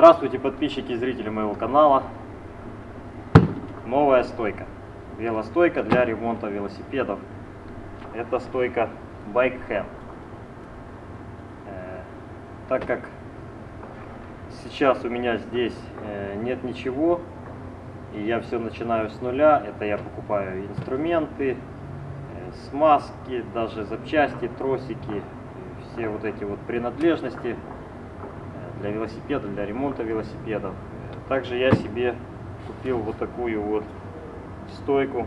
Здравствуйте, подписчики и зрители моего канала. Новая стойка. Велостойка для ремонта велосипедов. Это стойка Bike Hand. Э, так как сейчас у меня здесь э, нет ничего, и я все начинаю с нуля, это я покупаю инструменты, э, смазки, даже запчасти, тросики, все вот эти вот принадлежности для велосипеда, для ремонта велосипедов. Также я себе купил вот такую вот стойку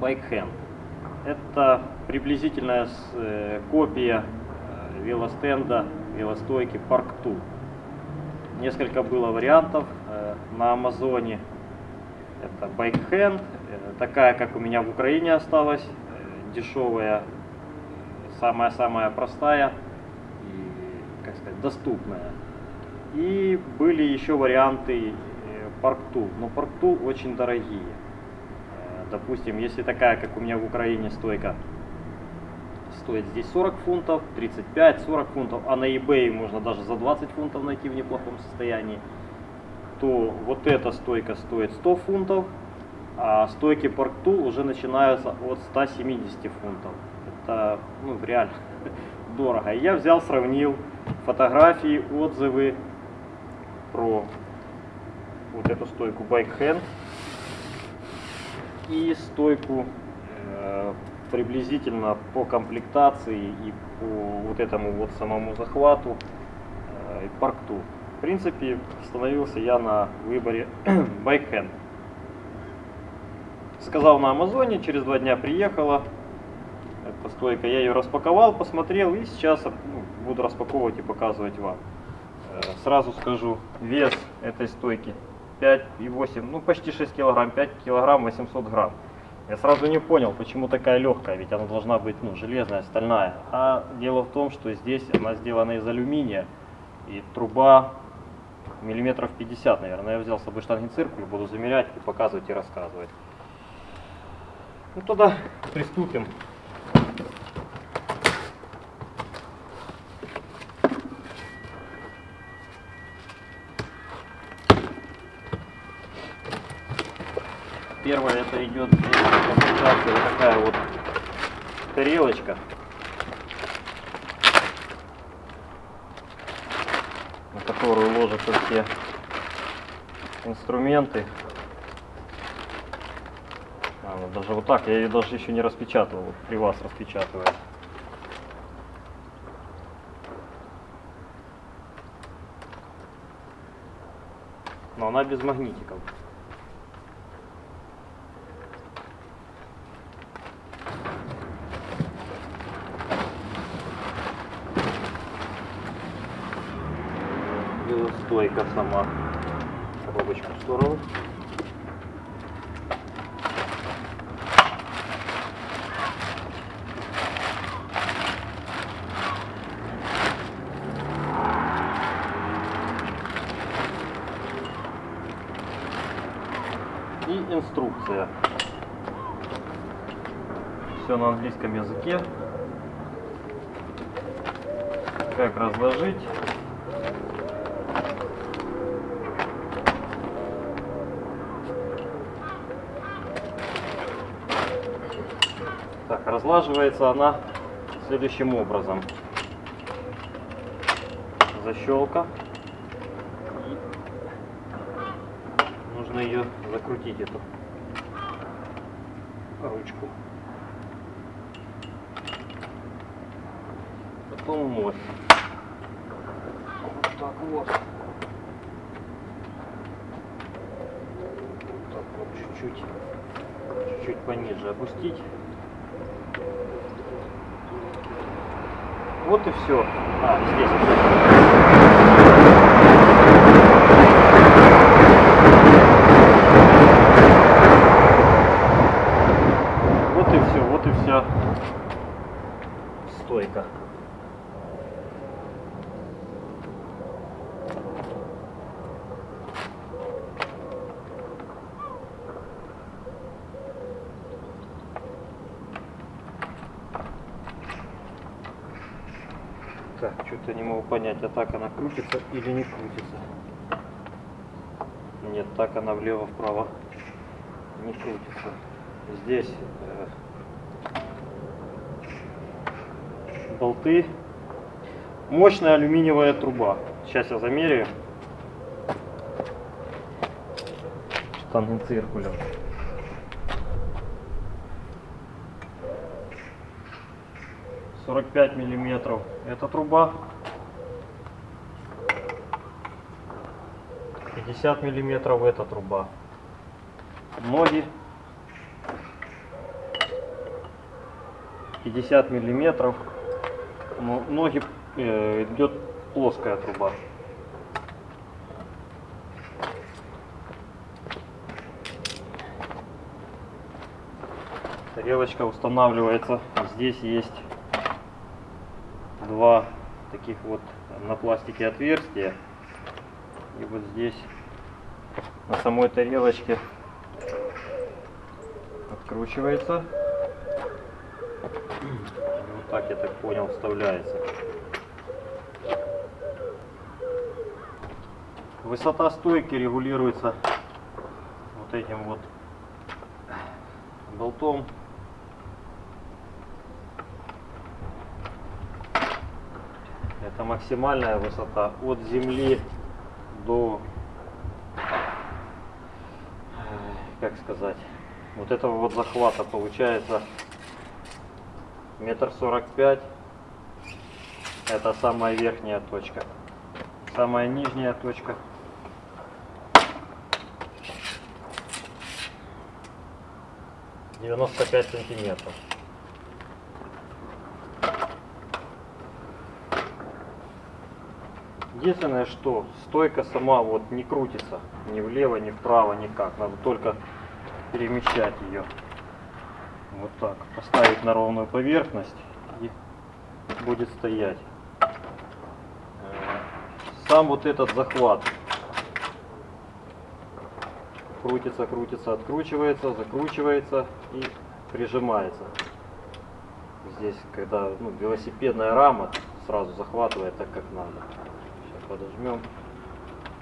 Bike Hand. Это приблизительная э, копия э, велостенда, велостойки Park 2. Несколько было вариантов э, на Амазоне. Это Bike Hand, такая, как у меня в Украине осталась, дешевая, самая-самая простая как сказать, доступная. И были еще варианты парктул, но парктул очень дорогие. Э, допустим, если такая, как у меня в Украине стойка, стоит здесь 40 фунтов, 35, 40 фунтов, а на eBay можно даже за 20 фунтов найти в неплохом состоянии, то вот эта стойка стоит 100 фунтов, а стойки парктул уже начинаются от 170 фунтов. Это ну, реально дорого. Я взял, сравнил фотографии, отзывы про вот эту стойку Bike Hand и стойку э, приблизительно по комплектации и по вот этому вот самому захвату э, и паркту. В принципе, остановился я на выборе Bike Hand. Сказал на Амазоне, через два дня приехала, эта стойка. Я ее распаковал, посмотрел и сейчас ну, буду распаковывать и показывать вам. Э, сразу скажу, вес этой стойки 5,8, ну почти 6 килограмм, 5 килограмм 800 грамм. Я сразу не понял, почему такая легкая, ведь она должна быть ну, железная, стальная. А дело в том, что здесь она сделана из алюминия, и труба миллиметров 50, наверное. Я взял с собой штангенциркуль, буду замерять и показывать и рассказывать. Ну тогда приступим. Первое это идет комплектация вот такая вот тарелочка. На которую ложатся все инструменты. А, вот даже вот так, я ее даже еще не распечатывал, вот при вас распечатываю. Но она без магнитиков. Стойка сама. Коробочку в сторону. И инструкция. Все на английском языке. Как разложить Так, разлаживается она следующим образом. Защелка. Нужно ее закрутить, эту ручку. Потом мощь. Вот так вот. Так вот чуть-чуть чуть-чуть пониже опустить. Вот и все. А, здесь я не могу понять, а так она крутится или не крутится. Нет, так она влево-вправо не крутится. Здесь э, болты. Мощная алюминиевая труба. Сейчас я замеряю. Штаны циркулем. 45 миллиметров. Эта труба. 50 миллиметров эта труба. Ноги. 50 миллиметров. Ну, ноги э, идет плоская труба. Тарелочка устанавливается. Здесь есть два таких вот на пластике отверстия. И вот здесь на самой тарелочке откручивается. Вот так, я так понял, вставляется. Высота стойки регулируется вот этим вот болтом. Это максимальная высота от земли до, э, как сказать, вот этого вот захвата получается метр сорок пять. Это самая верхняя точка. Самая нижняя точка. Девяносто пять сантиметров. Единственное, что стойка сама вот не крутится ни влево, ни вправо, никак. Надо только перемещать ее. Вот так. Поставить на ровную поверхность и будет стоять. Э, сам вот этот захват крутится, крутится, откручивается, закручивается и прижимается. Здесь, когда ну, велосипедная рама сразу захватывает так, как надо подожмем.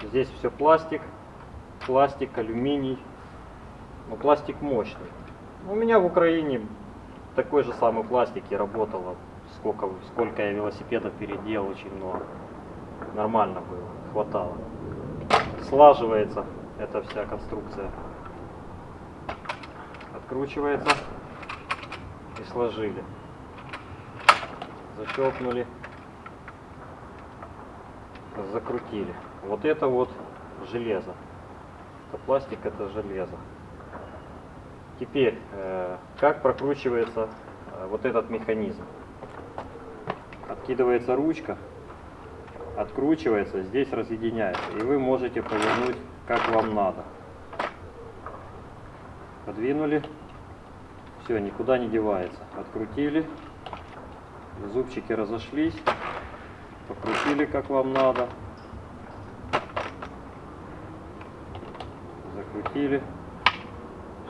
Здесь все пластик, пластик, алюминий. Но пластик мощный. У меня в Украине такой же самый пластик и работало. Сколько, сколько я велосипедов переделал, очень много. Нормально было, хватало. Слаживается эта вся конструкция. Откручивается и сложили. Защелкнули закрутили. Вот это вот железо. Это пластик, это железо. Теперь, э, как прокручивается э, вот этот механизм. Откидывается ручка, откручивается, здесь разъединяется. И вы можете повернуть, как вам надо. Подвинули, все, никуда не девается. Открутили, зубчики разошлись покрутили как вам надо, закрутили,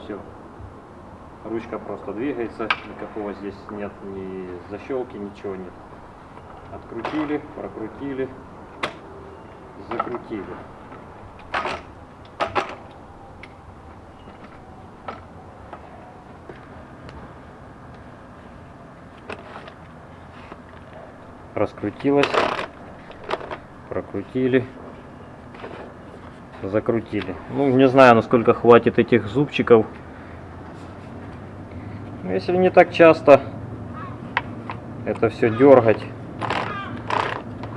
все. Ручка просто двигается, никакого здесь нет ни защелки, ничего нет. Открутили, прокрутили, закрутили. Раскрутилась, прокрутили, закрутили. Ну, не знаю, насколько хватит этих зубчиков. Но если не так часто это все дергать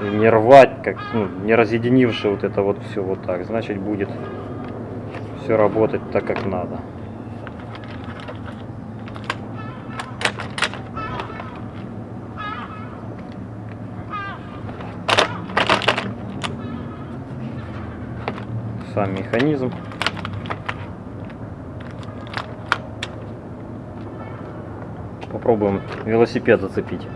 и не рвать, как ну, не разъединивши вот это вот все вот так, значит будет все работать так, как надо. Сам механизм. Попробуем велосипед зацепить.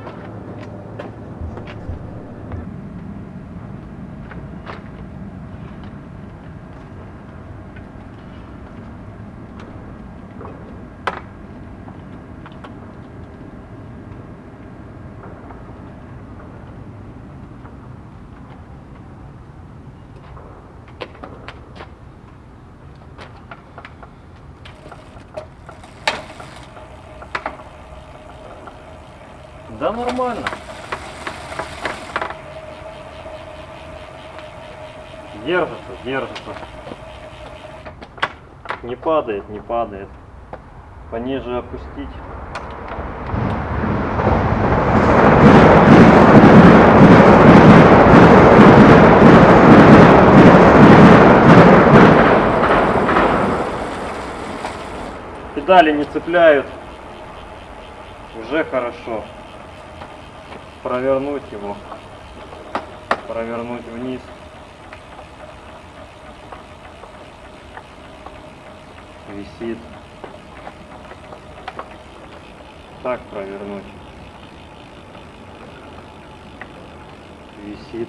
Да нормально. Держится, держится. Не падает, не падает. Пониже опустить. Педали не цепляют. Уже хорошо. Провернуть его. Провернуть вниз. Висит. Так провернуть. Висит.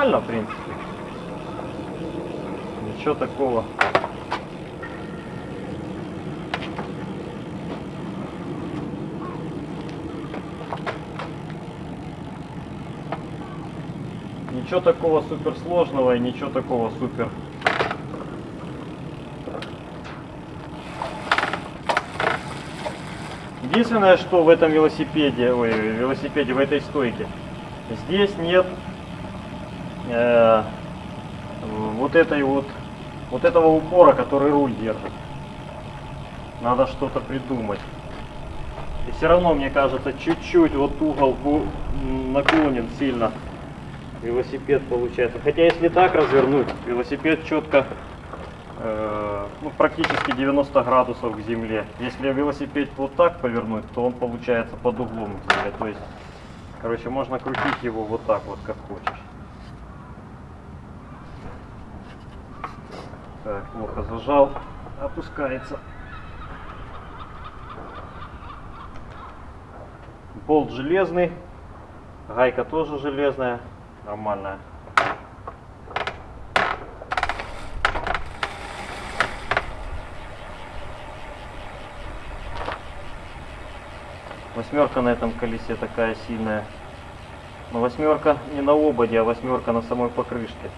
Нормально, в принципе. Ничего такого. Ничего такого супер сложного и ничего такого супер. Единственное, что в этом велосипеде, ой, велосипеде, в этой стойке, здесь нет э, вот этой вот, вот этого упора, который руль держит. Надо что-то придумать. И все равно, мне кажется, чуть-чуть вот угол наклонен сильно. Велосипед получается. Хотя если так развернуть, велосипед четко, э, ну, практически 90 градусов к земле. Если велосипед вот так повернуть, то он получается под углом к земле. То есть, короче, можно крутить его вот так вот, как хочешь. Так, плохо зажал. Опускается. Болт железный. Гайка тоже железная. Нормальная. Восьмерка на этом колесе такая сильная. Но восьмерка не на ободе, а восьмерка на самой покрышке.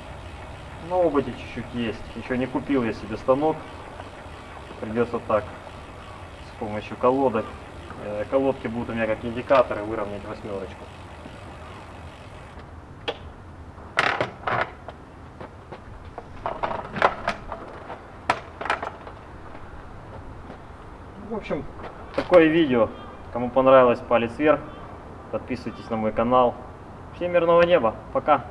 На ободе чуть-чуть есть. Еще не купил я себе станок. Придется так, с помощью колодок. Э, Колодки будут у меня как индикаторы выровнять восьмерочку. В общем, такое видео. Кому понравилось, палец вверх. Подписывайтесь на мой канал. Всем мирного неба. Пока.